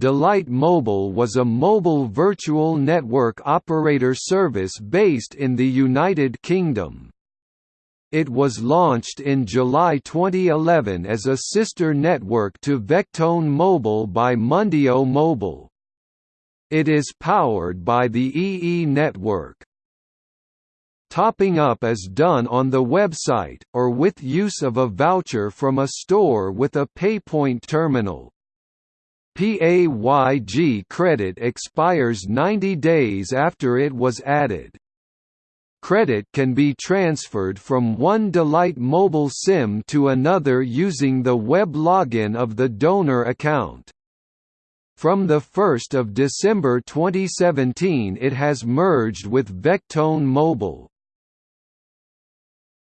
Delight Mobile was a mobile virtual network operator service based in the United Kingdom. It was launched in July 2011 as a sister network to Vectone Mobile by Mundio Mobile. It is powered by the EE network. Topping up is done on the website, or with use of a voucher from a store with a PayPoint terminal. PAYG credit expires 90 days after it was added. Credit can be transferred from one Delight mobile SIM to another using the web login of the donor account. From 1 December 2017 it has merged with Vectone Mobile.